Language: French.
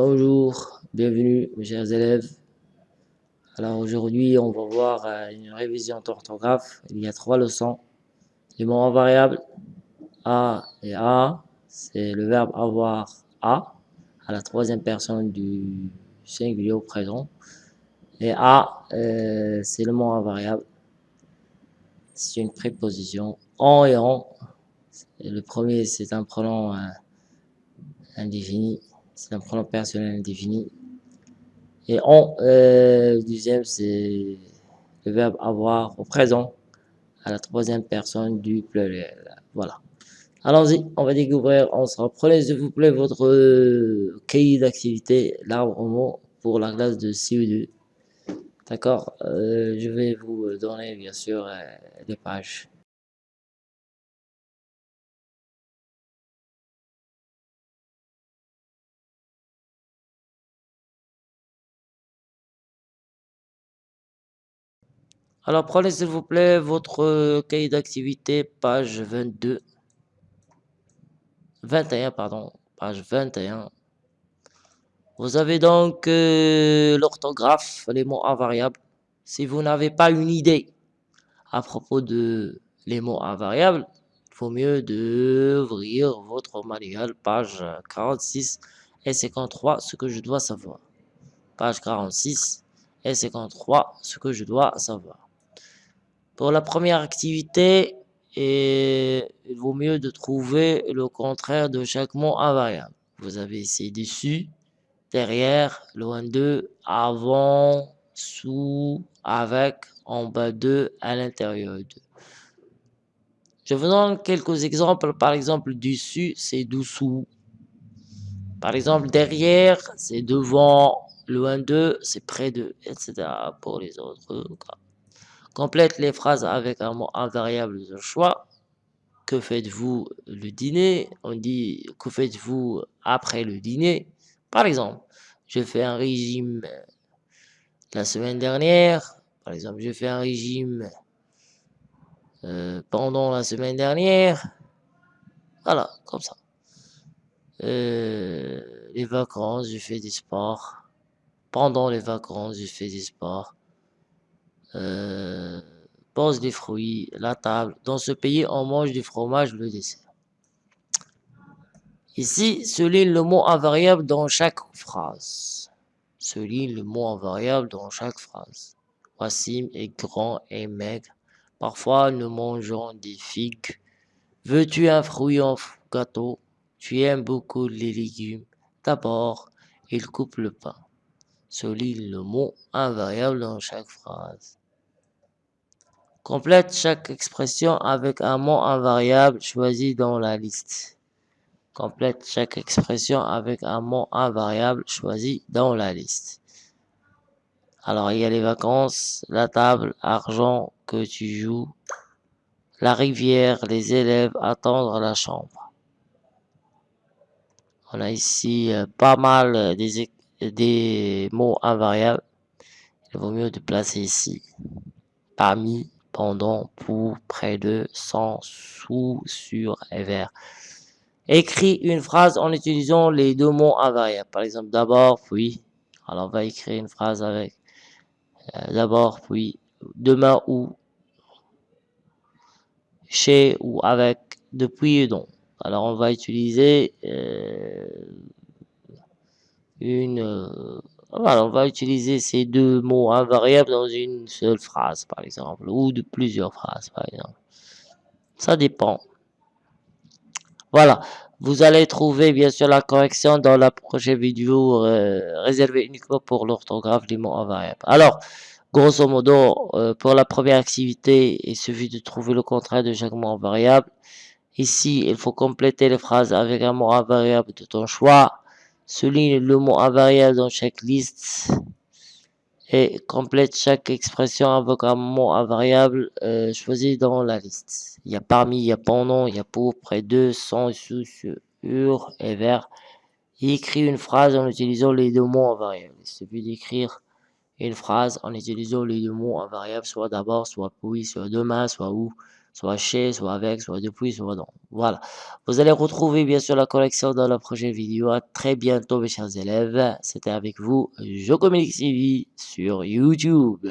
Bonjour, bienvenue mes chers élèves. Alors aujourd'hui on va voir euh, une révision d'orthographe. Il y a trois leçons. Les mots en variable A et A, c'est le verbe avoir A à la troisième personne du singulier au présent. Et A, euh, c'est le mot invariable. C'est une préposition. En et en. Le premier, c'est un pronom euh, indéfini. C'est un pronom personnel indéfini. Et en, euh, deuxième, c'est le verbe avoir au présent à la troisième personne du pluriel. Voilà. Allons-y, on va découvrir ensemble. Prenez s'il vous plaît votre euh, cahier d'activité, l'arbre au mot pour la classe de CE2. D'accord euh, Je vais vous donner bien sûr les pages. Alors prenez s'il vous plaît votre cahier d'activité, page 22. 21, pardon, page 21. Vous avez donc euh, l'orthographe, les mots invariables. Si vous n'avez pas une idée à propos de les mots invariables, il mieux d'ouvrir votre manuel, page 46 et 53, ce que je dois savoir. Page 46 et 53, ce que je dois savoir. Pour la première activité, il vaut mieux de trouver le contraire de chaque mot invariable. Vous avez ici dessus, derrière, loin de, avant, sous, avec, en bas de, à l'intérieur de. Je vous donne quelques exemples. Par exemple, dessus, c'est dessous. Par exemple, derrière, c'est devant, loin de, c'est près de, etc. pour les autres cas. Complète les phrases avec un mot invariable de choix. Que faites-vous le dîner? On dit que faites-vous après le dîner? Par exemple, je fais un régime la semaine dernière. Par exemple, je fais un régime euh, pendant la semaine dernière. Voilà, comme ça. Euh, les vacances, je fais du sport. Pendant les vacances, je fais du sport euh, pose des fruits, la table. Dans ce pays, on mange du fromage, le dessert. Ici, souligne le mot invariable dans chaque phrase. Souligne le mot invariable dans chaque phrase. Wassim est grand et maigre. Parfois, nous mangeons des figues. Veux-tu un fruit en gâteau? Tu aimes beaucoup les légumes. D'abord, il coupe le pain. Souligne le mot invariable dans chaque phrase. Complète chaque expression avec un mot invariable choisi dans la liste. Complète chaque expression avec un mot invariable choisi dans la liste. Alors, il y a les vacances, la table, argent que tu joues, la rivière, les élèves, attendre la chambre. On a ici euh, pas mal des, des mots invariables. Il vaut mieux de placer ici. Parmi, pour, près de, sans, sous, sur et vers. Écris une phrase en utilisant les deux mots invariables. Par exemple, d'abord, puis. Alors, on va écrire une phrase avec euh, d'abord, puis, demain ou, chez ou avec, depuis et donc. Alors, on va utiliser euh, une euh, voilà, on va utiliser ces deux mots invariables dans une seule phrase, par exemple, ou de plusieurs phrases, par exemple. Ça dépend. Voilà, vous allez trouver bien sûr la correction dans la prochaine vidéo euh, réservée uniquement pour l'orthographe des mots invariables. Alors, grosso modo, euh, pour la première activité, il suffit de trouver le contraire de chaque mot invariable. Ici, il faut compléter les phrases avec un mot invariable de ton choix souligne le mot invariable dans chaque liste et complète chaque expression avec un mot invariable euh, choisi dans la liste. Il y a parmi, il y a pendant, il y a pour, près de, sans, sous, sur et vers. écrit une phrase en utilisant les deux mots invariables. Il suffit d'écrire une phrase en utilisant les deux mots invariables, soit d'abord, soit puis, soit demain, soit où, soit chez, soit avec, soit depuis, soit non. Voilà. Vous allez retrouver bien sûr la collection dans la prochaine vidéo. À très bientôt mes chers élèves. C'était avec vous, Je Communique TV sur YouTube.